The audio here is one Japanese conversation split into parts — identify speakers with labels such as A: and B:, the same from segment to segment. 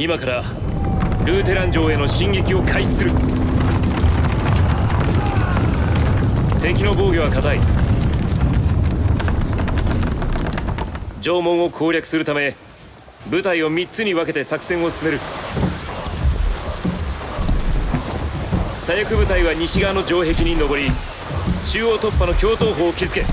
A: 今からルーテラン城への進撃を開始する。敵の防御は固い。城門を攻略するため部隊を3つに分けて作戦を進める。左翼部隊は西側の城壁に登り中央突破の共闘砲を築け。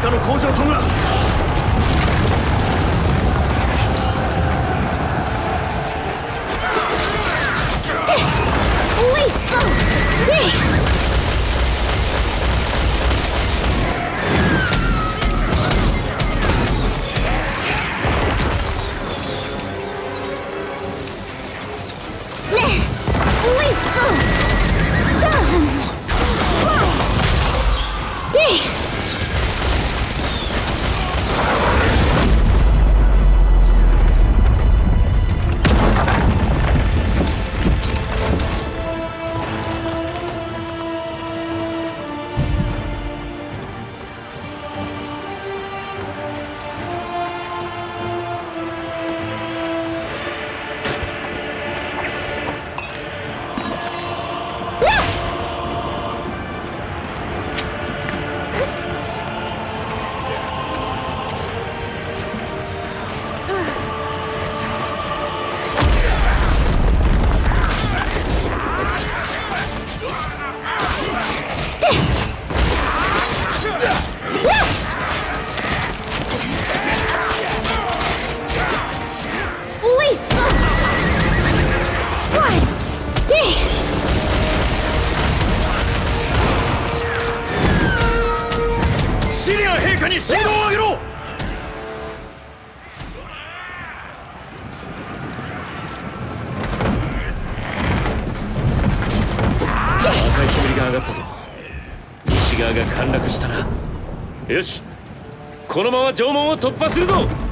A: のままでは他の工場とが
B: おいしそで
A: このまま城門を突破するぞ。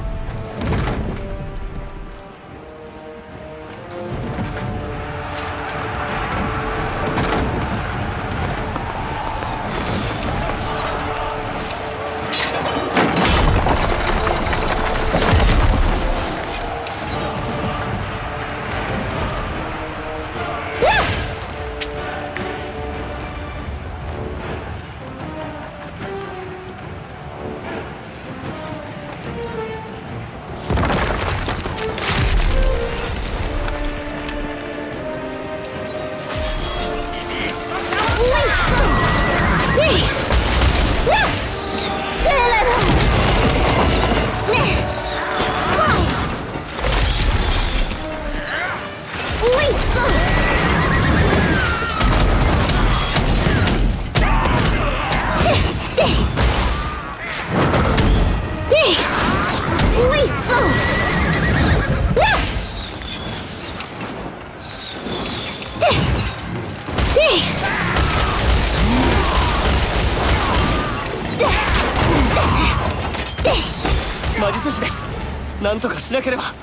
A: しなければ。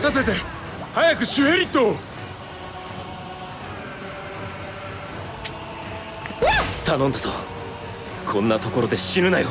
B: 任せて。早くシュヘリットを。
A: 頼んだぞ。こんなところで死ぬなよ。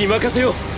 A: に任せよう。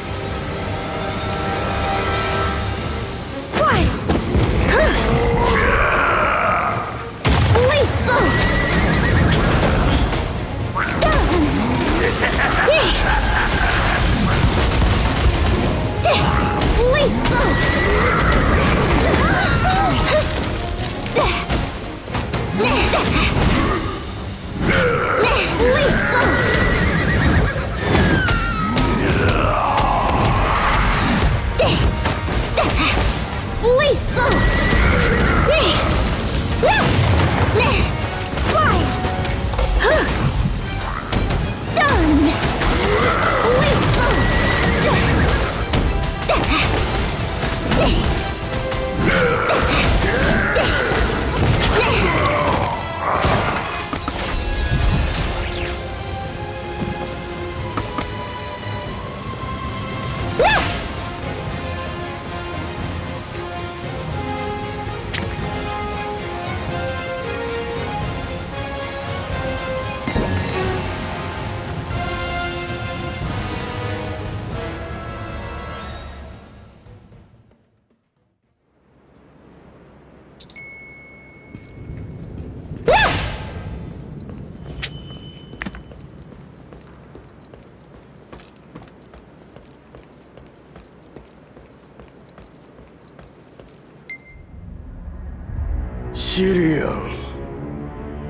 C: シリアン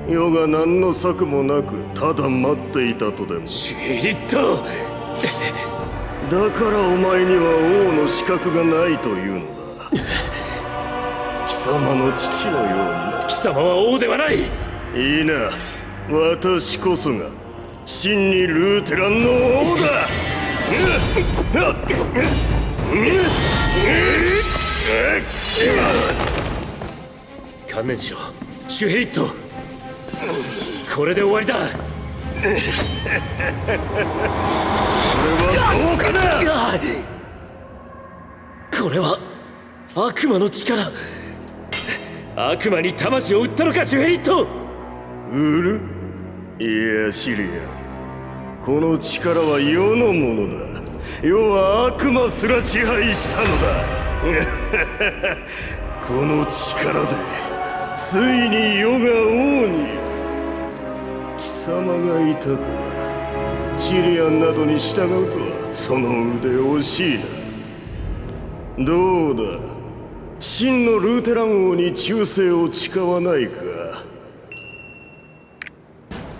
C: 余が何の策もなくただ待っていたとでも。
A: シリット
C: だからお前には王の資格がないというのだ。
A: 貴
B: 様の父のように。
D: 貴様は王ではない。
B: いいな。私こそが真にルーテランの王だ。
C: うっうっうっうっうっうっうっ
D: 観念しろ。シュヘリット。これで終わりだ。
B: これはどうかな？
D: これは悪魔の力。悪魔に魂を売ったのかシュヘリット。
B: 売る？いやシリア。この力は世のものだ。世は悪魔すら支配したのだ。この力でついに世が王に貴様がいたかシリアンなどに従うとはその腕惜しいなどうだ。真のルーテラン王に忠誠を誓わないか。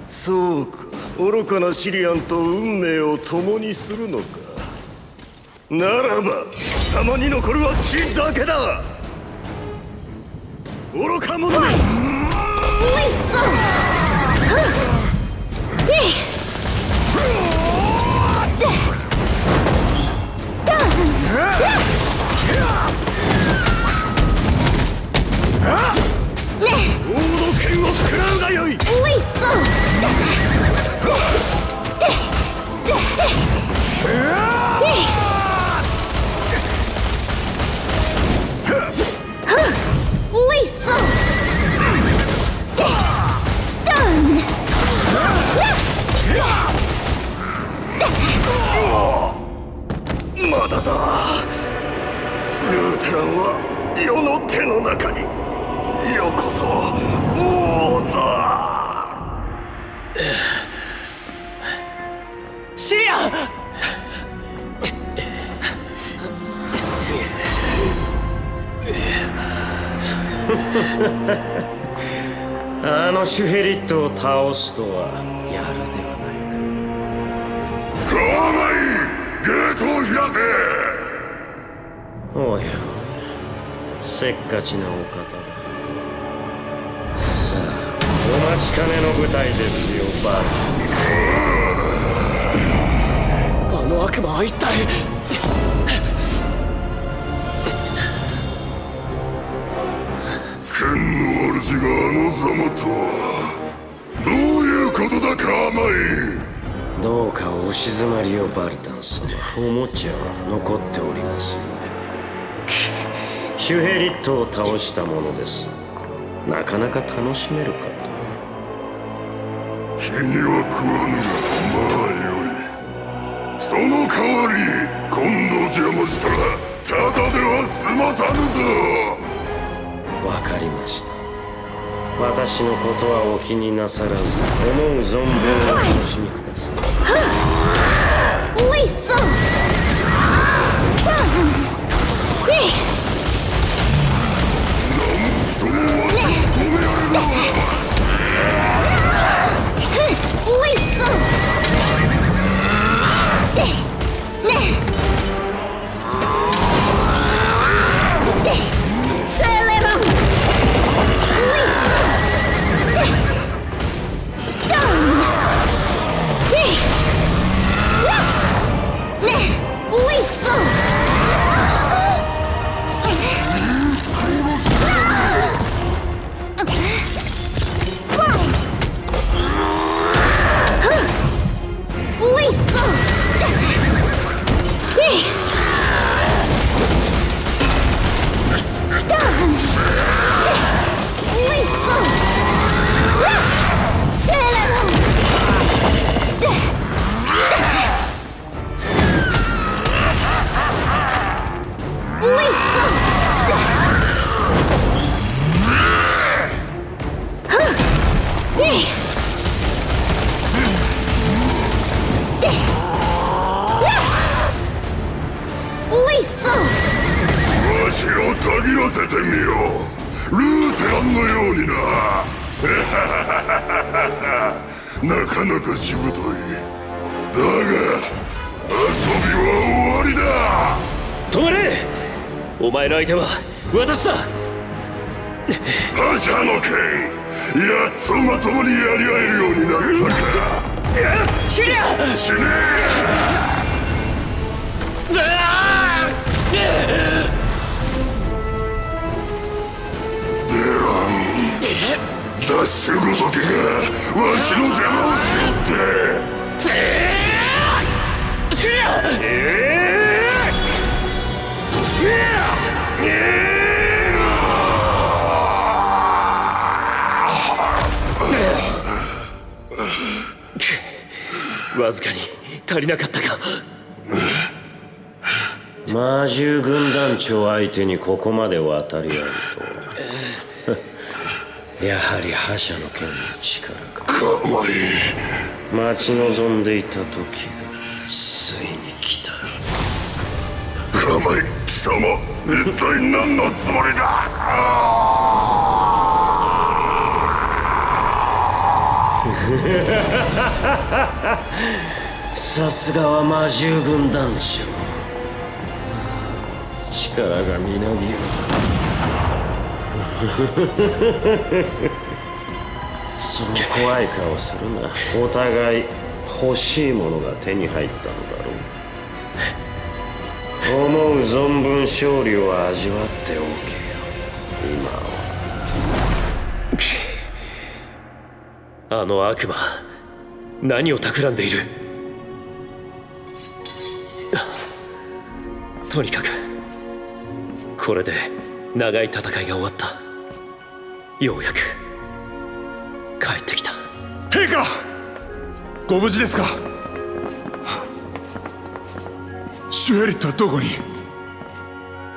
B: そうか。愚かなシリアンと運命を共にするのか。ならば貴様に残るは死だけだ。愚か者め
C: Lisa! Done!
D: あのシュヘリットを倒すとはやるではないか。
B: カーマイゲートを開け。
D: おやおやせっかちなお方だ。さあお待ちかねの舞台ですよバル。あの悪魔は一体
B: 主があのざまとはどういうことだカーマイ
D: どうかお静まりをバルタン様おもちゃは残っております。よシュヘリットを倒したものです。なかなか楽しめるかと。
B: 気には食わぬがまあよいその代わり今度邪魔したらただでは済まさぬぞ。
D: わかりました私のことはお気になさらず。思う存分お楽しみください。
B: はあ。をたぎらせてみよう。ルーテランのようにな。なかなかしぶとい。だが遊びは終わりだ。
D: 止まれ!お前の相手は私だ!
B: 覇者の剣やっとまともにやり合えるようになったか。死ね雑種ごときがわしの邪魔をしよって
A: わずかに足りなかったか
D: 魔獣軍団長相手にここまで渡り合うとやはり覇者の剣の力か
B: かまい
D: 待ち望んでいた時がついに来た。
B: かまい貴様一体何のつもりだ？
D: さすがは魔獣軍団長力がみなぎる。その怖い顔するな。お互い欲しいものが手に入ったのだろう。思う存分勝利を味わっておけよ。今は
A: あの悪魔何を企んでいる？とにかくこれで長い戦いが終わった。ようやく帰ってきた。
E: 陛下ご無事ですか？シュエリットはどこに？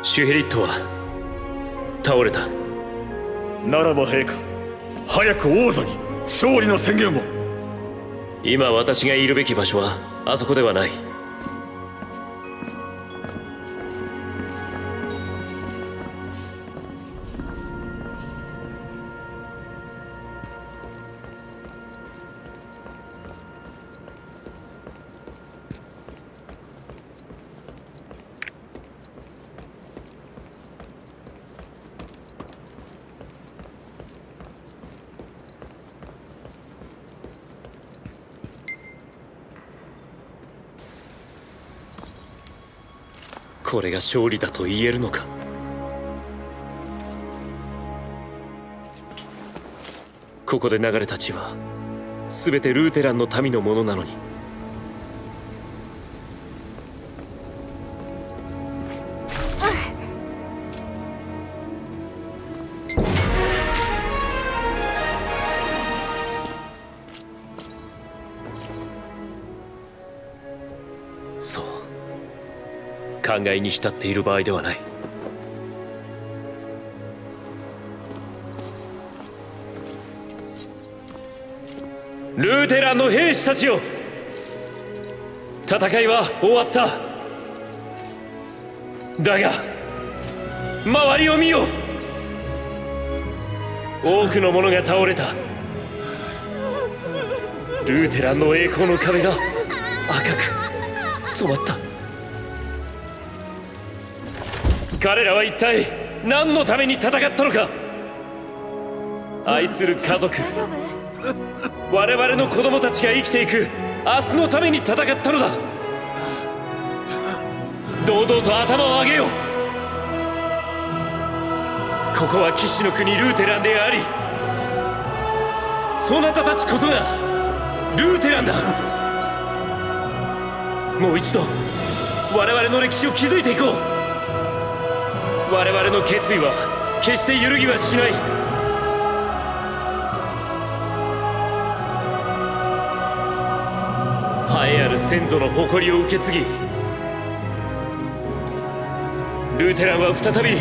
A: シュヘリットは倒れた。
B: ならば陛下早く王座に勝利の宣言を。
A: 今私がいるべき場所はあそこではないこれが勝利だと言えるのか？ここで流れた血は全てルーテランの民のものなのに。考えに浸っている場合ではない。ルーテランの兵士たちよ。戦いは終わった。だが周りを見よ。多くの者が倒れた。ルーテランの栄光の壁が赤く染まった。彼らは一体何のために戦ったのか？愛する家族。我々の子供たちが生きていく。明日のために戦ったのだ。堂々と頭を上げよう。ここは騎士の国ルーテランでありそなたたちこそがルーテランだ。もう一度我々の歴史を築いていこう。我々の決意は決して揺るぎはしない。栄えある先祖の誇りを受け継ぎルーテランは再び栄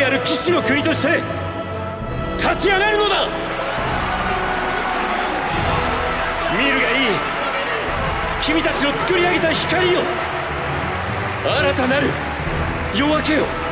A: えある騎士の国として立ち上がるのだ。見るがいい。君たちの作り上げた光よ。新たなる夜明けよ